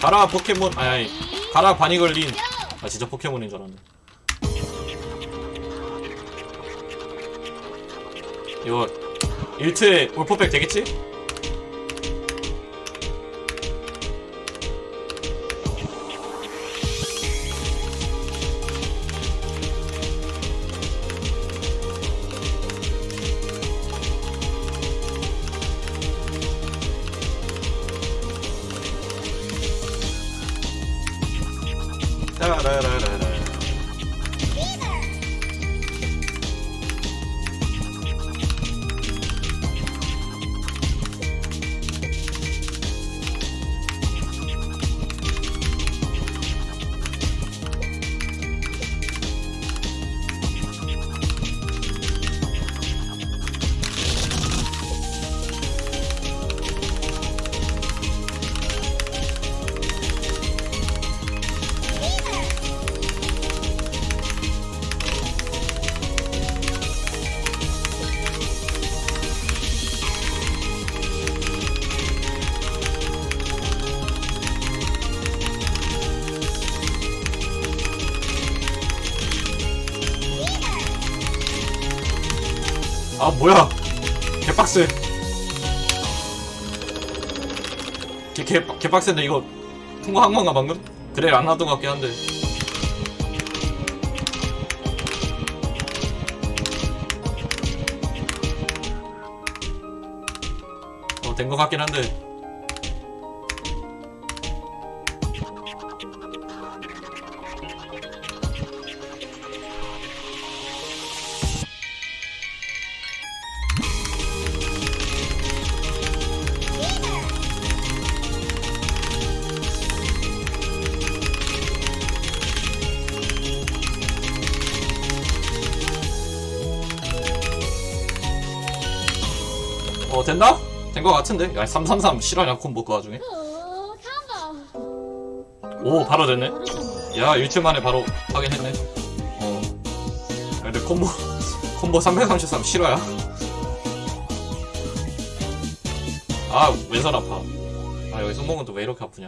가라 포켓몬. 아니 아니. 가라 바니 걸린. 아 진짜 포켓몬인 줄 알았네. 이거 1트에 올포백 되겠지? 따라라 아 뭐야? 개빡세. 개, 개, 개빡센데 이거 통과한 건가 방금? 그래 안 나왔던 것 같긴 한데. 어 된 것 같긴 한데 어 됐나? 된것 같은데? 야 333 실화냐 콤보 그 와중에? 어. 오 바로 됐네. 야 일주일 만에 바로 확인했네. 어. 근데 콤보 콤보 333 실화야? 아 왼손 아파. 아 여기 손목은 또 왜 이렇게 아프냐